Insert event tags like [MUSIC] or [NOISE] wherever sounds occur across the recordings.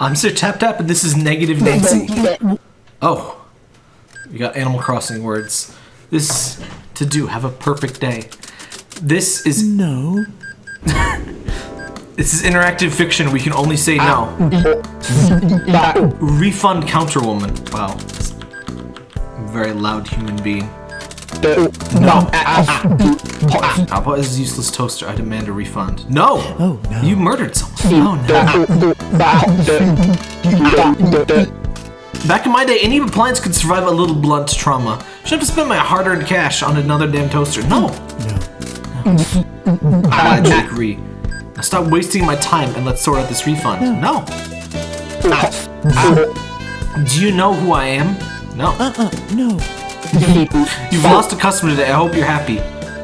I'm Sir Tap Tap, and this is Negative Nancy. Oh, we got Animal Crossing words. This to do. Have a perfect day. This is No. [LAUGHS] this is interactive fiction. We can only say no. Ah. Refund Counterwoman. Wow, very loud human being. No. Papa is a useless toaster. I demand a refund. No. Oh, no. You murdered someone. Oh no. Back in my day, any appliance could survive a little blunt trauma. Should have to spend my hard-earned cash on another damn toaster. No. No. Glad you agree. Now stop wasting my time and let's sort out this refund. No. Ah. Do you know who I am? No. Uh-uh, no. [LAUGHS] You've lost a customer today. I hope you're happy.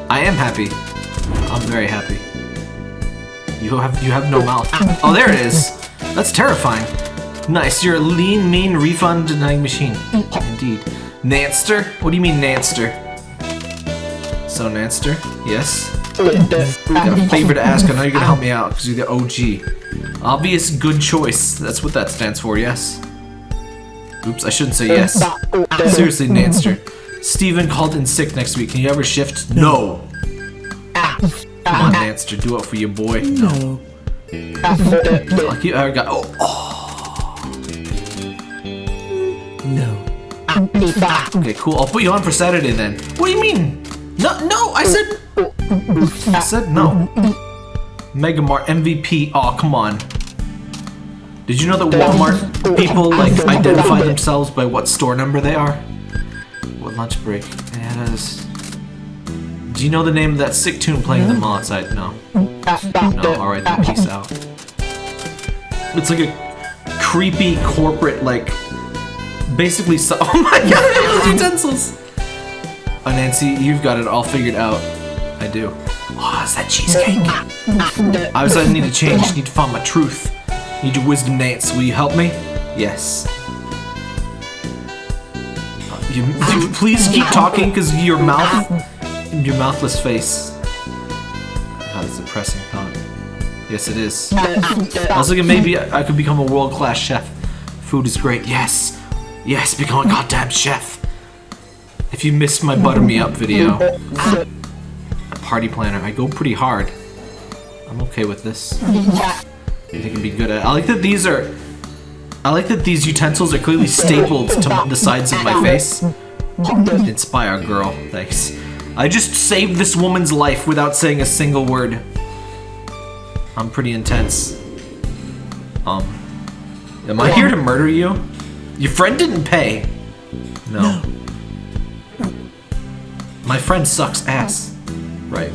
I am happy. I'm very happy. You have you have no mouth. Oh, there it is. That's terrifying. Nice. You're a lean, mean, refund denying machine. Indeed. Nanster? What do you mean, Nanster? So, Nanster? Yes. Got a favor to ask. I know you're gonna help me out because you're the OG. Obvious good choice. That's what that stands for. Yes. Oops, I shouldn't say yes. Seriously, Nanster. Steven called in sick next week. Can you ever shift? No. Come on, Nanster. Do it for your boy. No. You ever got. Oh. No. Okay, cool. I'll put you on for Saturday then. What do you mean? No, no. I said. I said no. Megamart MVP. Oh, come on. Did you know that Walmart people like identify themselves by what store number they are? What lunch break? Yeah, that is. Do you know the name of that sick tune playing in the mall outside? No. No. All right, then peace out. It's like a creepy corporate like. Basically, so. [LAUGHS] Oh my god! Utensils. Oh, Nancy, you've got it all figured out. I do. Oh, is that cheesecake? [LAUGHS] Obviously, I need to change. Need to find my truth. Need your wisdom, Nance. Will you help me? Yes. You, you [LAUGHS] please keep talking, because your mouth, your mouthless face. God, it's a depressing thought. Yes, it is. I was thinking maybe I I could become a world-class chef. Food is great. Yes. Yes, become a goddamn chef. If you missed my butter me up video, [LAUGHS] party planner, I go pretty hard. I'm okay with this. I think it'd be good at. I like that these are. I like that these utensils are clearly stapled to the sides of my face. Inspire, girl. Thanks. I just saved this woman's life without saying a single word. I'm pretty intense. Um. Am I here to murder you? Your friend didn't pay. No. My friend sucks ass. Right.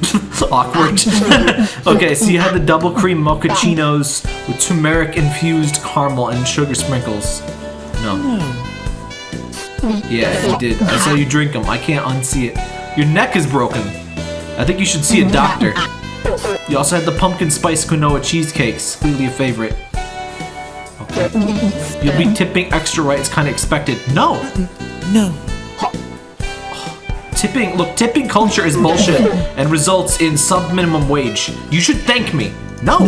[LAUGHS] Awkward. [LAUGHS] okay, so you had the double cream mochachinos with turmeric infused caramel and sugar sprinkles. No. Yeah, you did. I saw you drink them. I can't unsee it. Your neck is broken. I think you should see a doctor. You also had the pumpkin spice quinoa cheesecakes. Clearly a favorite. Okay. You'll be tipping extra right. It's kind of expected. No. No. Tipping, look, tipping culture is bullshit [LAUGHS] and results in sub-minimum wage. You should thank me. No.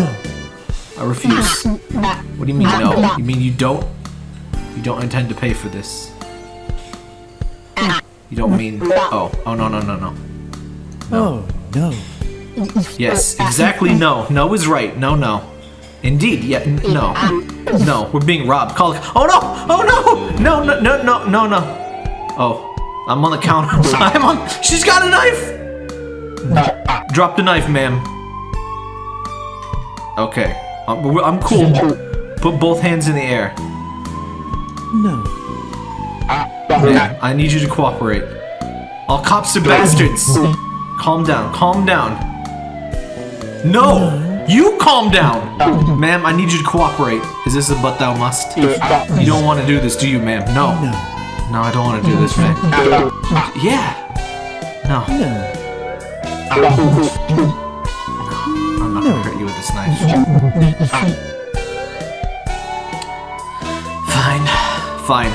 I refuse. What do you mean no? You mean you don't? You don't intend to pay for this? You don't mean, oh, oh no, no, no, no. Oh, no. Yes, exactly no. No is right. No, no. Indeed, yeah, no. No, we're being robbed. Call, oh no, oh no, no, no, no, no, no, no. Oh, I'm on the counter. [LAUGHS] I'm on, she's got a knife. Drop the knife, ma'am. Okay, uh, I'm, I'm cool. Put both hands in the air. No. Ma'am, I need you to cooperate. All cops are bastards. Calm down, calm down. No! You calm down! Ma'am, I need you to cooperate. Is this a but thou must? You don't want to do this, do you, ma'am? No. No. No, I don't want to do this, ma'am. [LAUGHS] Yeah. No, No. I'm not gonna hurt you with this knife. Fine. Fine.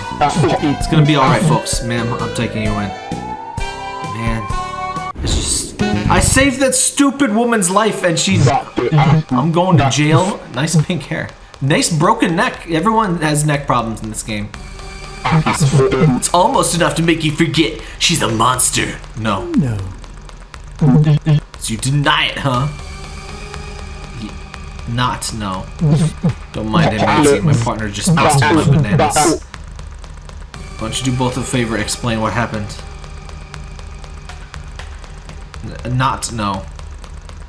It's gonna be alright, folks. Ma'am, I'm taking you in. Man. It's just. I saved that stupid woman's life and she's. I'm going to jail. Nice pink hair. Nice broken neck. Everyone has neck problems in this game. It's almost enough to make you forget she's a monster. No. No. So you deny it, huh? Not, no. Don't mind him, Nancy. My partner just busted my bananas. Why don't you do both a favor, explain what happened? N- not, no.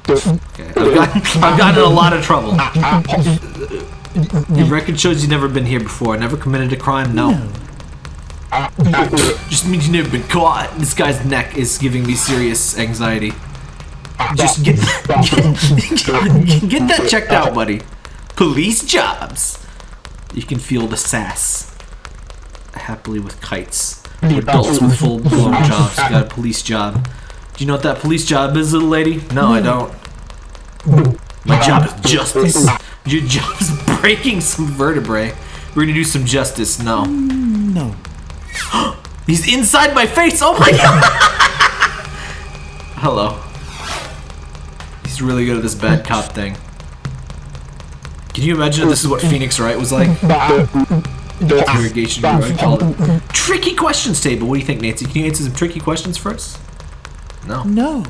Okay, I've gotten, I've gotten in a lot of trouble. [LAUGHS] Your record shows you've never been here before. Never committed a crime? No. Just means you've never been caught. This guy's neck is giving me serious anxiety. Just get, get, get that checked out, buddy. Police jobs. You can feel the sass. Happily with kites. Adults with full blown jobs. You Got a police job. Do you know what that police job is, little lady? No, I don't. My job is justice. Your job is breaking some vertebrae. We're gonna do some justice. No. No. [GASPS] He's inside my face. Oh my god. Hello. He's really good at this bad cop thing. Can you imagine if this is what Phoenix Wright was like? [LAUGHS] Interrogation bureau, I call it. Tricky questions table. What do you think, Nancy? Can you answer some tricky questions for us? No. No.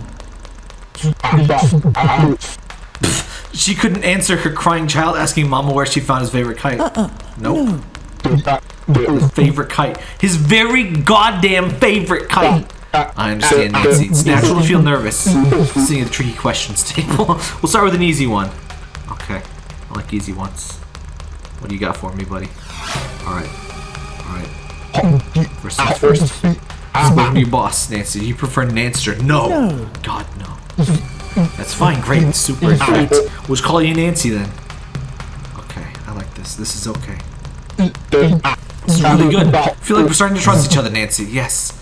She couldn't answer her crying child asking Mama where she found his favorite kite. Uh, uh, nope. Favorite kite. His very goddamn favorite kite. I understand, Nancy. It's natural to feel nervous seeing the tricky questions table. [LAUGHS] we'll start with an easy one. Okay. I like easy ones. What do you got for me, buddy? Alright. Alright. First things first. Spoken to your boss, Nancy. Do you prefer Nanster? No. No. God, no. That's fine. Great. Super. Fact, we'll just call you Nancy then. Okay. I like this. This is okay. Is really good. I feel like we're starting to trust each other, Nancy. Yes.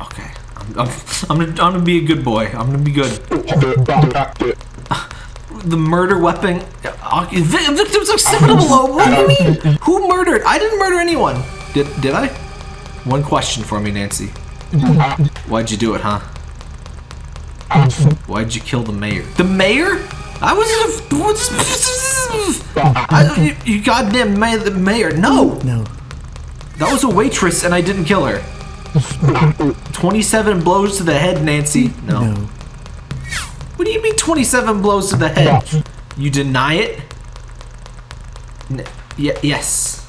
Okay. I'm, I'm, I'm, gonna, I'm gonna be a good boy. I'm gonna be good. The murder weapon. uh, vi- Victims acceptable. What do you mean? Who murdered? I didn't murder anyone. Did did I? One question for me, Nancy. Why'd you do it, huh? Why'd you kill the mayor? The mayor? I was. I, you, you goddamn ma- the mayor. No! No. That was a waitress and I didn't kill her. [LAUGHS] 27 blows to the head, Nancy. No. No. What do you mean 27 blows to the head? You deny it? N- y- yes.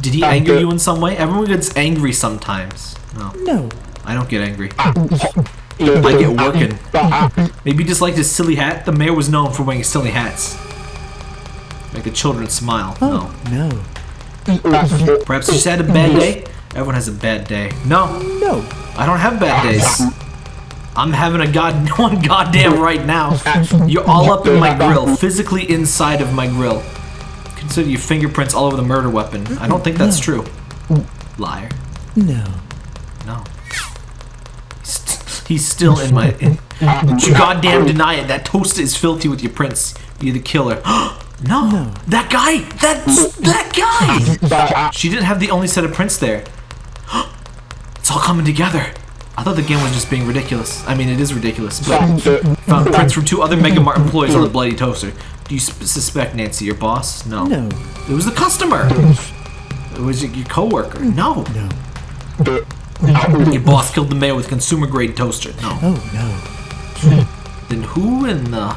Did he anger you in some way? Everyone gets angry sometimes. No, No. I don't get angry. [LAUGHS] [LAUGHS] I get working. Maybe you just liked his silly hat. The mayor was known for wearing silly hats. Make the children smile. Oh, no. No. [LAUGHS] Perhaps you just had a bad day? Everyone has a bad day. No, No. I don't have bad days. I'm having a god [LAUGHS] one goddamn right now. You're all up in my grill, physically inside of my grill. Consider your fingerprints all over the murder weapon. I don't think that's true. Liar. No. No. He's, he's still in my. In, [LAUGHS] you goddamn deny it. That toast is filthy with your prints. You're the killer. [GASPS] no. No. That guy. That's that guy. She didn't have the only set of prints there. [GASPS] it's all coming together. I thought the game was just being ridiculous. I mean, it is ridiculous, but found prints from two other Mega Mart employees on the bloody toaster. Do you suspect Nancy, your boss? No. No. It was the customer. It was your, your coworker. No. No. [LAUGHS] Your boss killed the mayor with consumer grade toaster. No. Oh no. Then who in the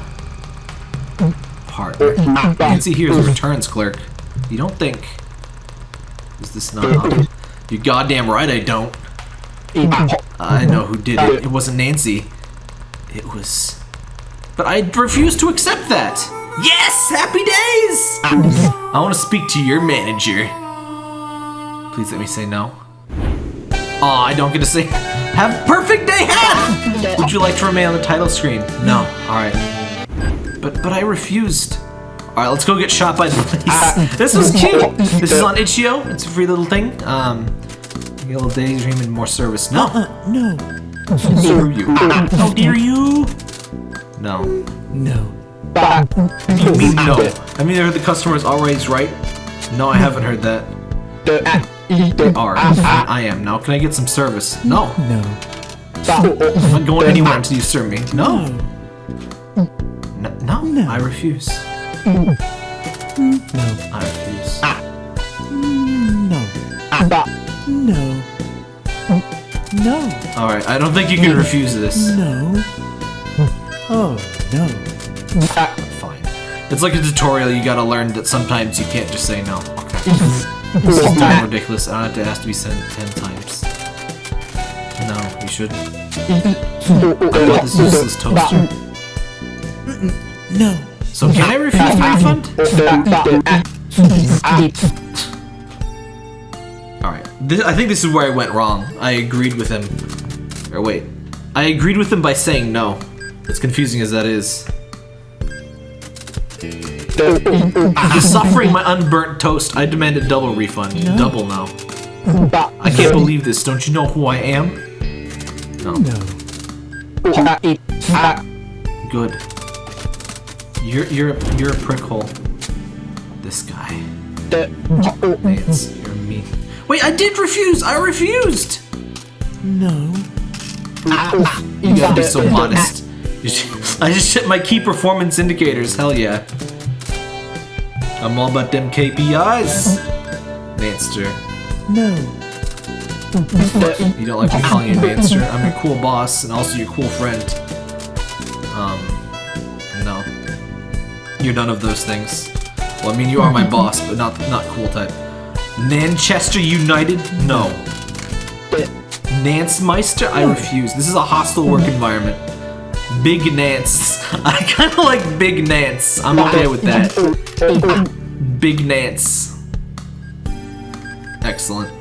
partner? Nancy here's a returns clerk. You don't think? Is this not? You're goddamn right. I don't. I know who did it. It wasn't Nancy. It was. But I refuse to accept that. Yes, happy days. I want to speak to your manager. Please let me say no. Aw, I don't get to say. [LAUGHS] Have perfect day half. [LAUGHS] Would you like to remain on the title screen? No. All right. But but I refused. All right, let's go get shot by the police. [LAUGHS] this was cute. This is on itch.io. It's a free little thing. Um, you get a little daydream and more service. No. Uh, no. Screw you. How dare you? No. No. You mean no? I mean, I heard the customers always right. No, I haven't heard that. They are. Ah, ah. I am. Now, can I get some service? No. No. I'm not going anywhere until you serve me. No. No. No. no. I refuse. No. I refuse. Ah. No. No. No. Alright, I don't think you can refuse this. No. Oh, no. Fine. It's like a tutorial, you gotta learn that sometimes you can't just say no. Okay. [LAUGHS] This is damn [LAUGHS] ridiculous. Uh, I don't to ask to be sent ten times. No, you shouldn't. I want this useless toaster. No. So can I refuse the refund? Alright. I think this is where I went wrong. I agreed with him. Or wait. I agreed with him by saying no. As confusing as that is. After suffering my unburnt toast, I demand a double refund. Double no. I can't believe this. Don't you know who I am? No. No. Good. You're you're you're a prickhole. This guy. Lance, you're mean. Wait, I did refuse. I refused. No. Ah, you ah. gotta be so modest. [LAUGHS] I just hit my key performance indicators. Hell yeah. I'm all about them KPIs. Nanster. No. You don't like me calling you Nanster? I'm your cool boss and also your cool friend. Um, no. You're none of those things. Well, I mean, you are my boss, but not not cool type. Nanchester United? No. Nance Meister? I refuse. This is a hostile work environment. Big Nance. [LAUGHS] I kind of like Big Nance. I'm okay with that. Big Nance. Excellent.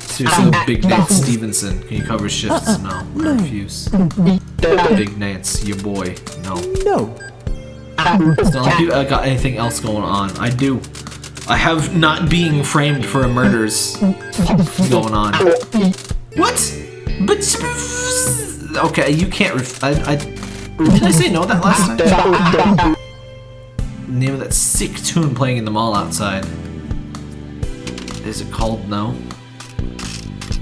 Seriously, Big Nance Stevenson. Can you cover shifts? No. I refuse. Big Nance, your boy. No. No. It's not like you uh, got anything else going on. I do. I have not being framed for a murders going on. What? But okay, you can't. Ref- I, I did I say no that last time? Name of that sick tune playing in the mall outside. Is it called No?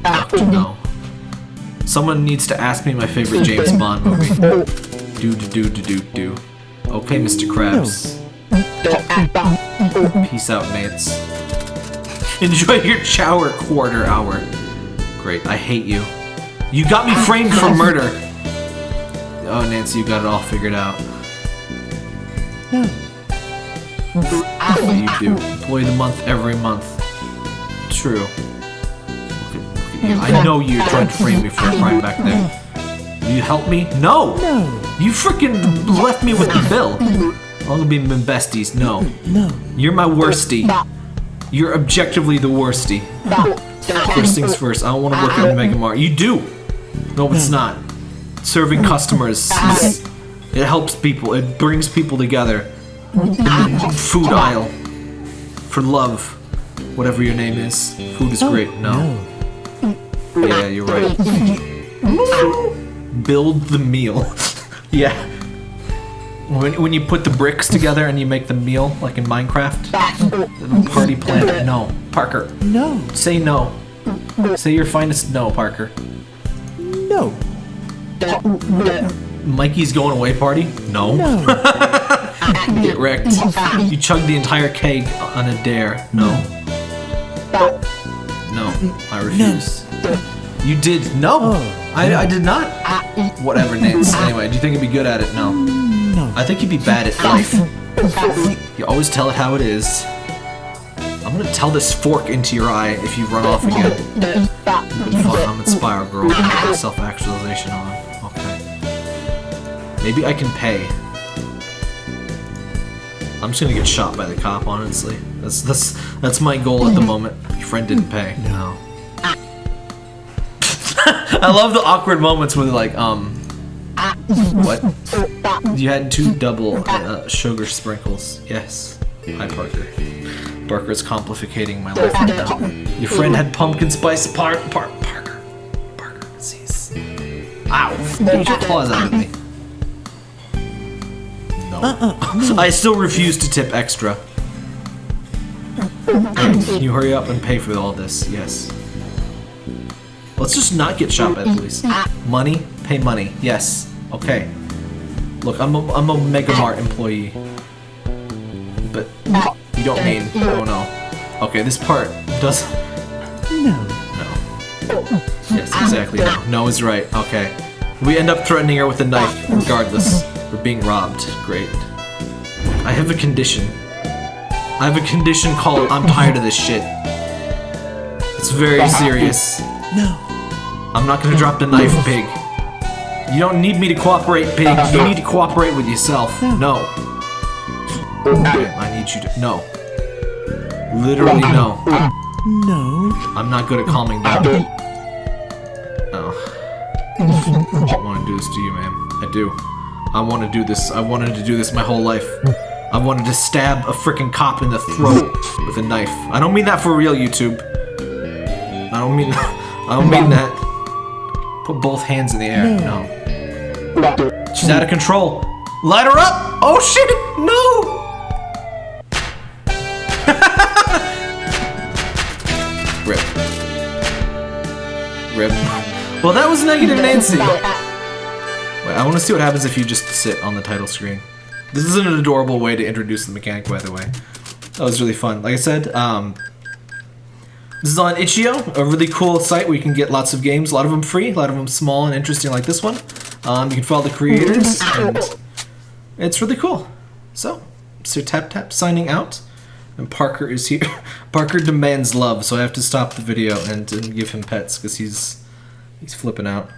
Ah. Doctor No. Someone needs to ask me my favorite James [LAUGHS] Bond movie. Do do do do do do. Okay, Mr. Krabs. Peace out, mates. [LAUGHS] Enjoy your shower quarter hour. Great, I hate you. You got me framed for murder. Oh, Nancy, you got it all figured out. No. What do you do? Employee of the month every month. True. Look at, you. I know you're trying to frame me for a crime back there. You help me? No! No. You freaking left me with the bill. I'm gonna be been besties. No. No. You're my worstie. You're objectively the worstie. First things first, I don't want to work ah. at Mega Mart. You do! No, it's not. Serving customers. Ah. It helps people. It brings people together. Food aisle. For love. Whatever your name is. Food is oh. great. No. Yeah, you're right. Build the meal. [LAUGHS] yeah. When, when you put the bricks together and you make the meal, like in Minecraft, party planet. No, Parker, No. say no. Say your finest no, Parker. No. Mikey's going away party? No. No. [LAUGHS] Wrecked. You chugged the entire keg on a dare. No. No, I refuse. You did. No, Oh, I, I did not. Whatever, Nance. [LAUGHS] Anyway, do you think you'd be good at it? No. No. I think you'd be bad at life. You always tell it how it is. I'm gonna tell this fork into your eye if you run off again. Fun. I'm Inspire Girl. Self-actualization on. Okay. Maybe I can pay. I'm just gonna get shot by the cop, honestly. That's that's that's my goal at the moment. Your friend didn't pay. No. [LAUGHS] I love the awkward moments where they're like, um, what? You had two double uh, sugar sprinkles. Yes. Hi, Parker. Parker's complicating my life now. Your friend had pumpkin spice par par Parker. Parker, cease. Ow! Get your claws out of me. Uh, uh, no. I still refuse to tip extra. Can you hurry up and pay for all this? Yes. Let's just not get shot by the police. Money? Pay money. Yes. Okay. Look, I'm a, I'm a Mega Mart employee. but you don't mean. Oh no. Okay, this part does. [LAUGHS] No. No. Yes, exactly. No. No is right. Okay. We end up threatening her with a knife, regardless. We're being robbed. Great. I have a condition. I have a condition called I'm tired of this shit. It's very serious. No. I'm not gonna drop the knife, pig. You don't need me to cooperate, pig. You need to cooperate with yourself. No. I need you to. No. Literally, no. No. I'm not good at calming down. Oh. I don't want to do this to you, man. I do. I want to do this. I wanted to do this my whole life. I wanted to stab a freaking cop in the throat with a knife. I don't mean that for real, YouTube. I don't mean. I don't mean that. Put both hands in the air. No. She's out of control. Light her up! Oh shit! No! [LAUGHS] Rip. Rip. Well, that was Negative Nancy. I want to see what happens if you just sit on the title screen. This is an adorable way to introduce the mechanic, by the way. That was really fun. Like I said, um, this is on itch.io, a really cool site where you can get lots of games, a lot of them free, a lot of them small and interesting like this one. Um, you can follow the creators, and it's really cool. So, Sir Tap Tap signing out, and Parker is here. [LAUGHS] Parker demands love, so I have to stop the video and, and give him pets because he's he's flipping out.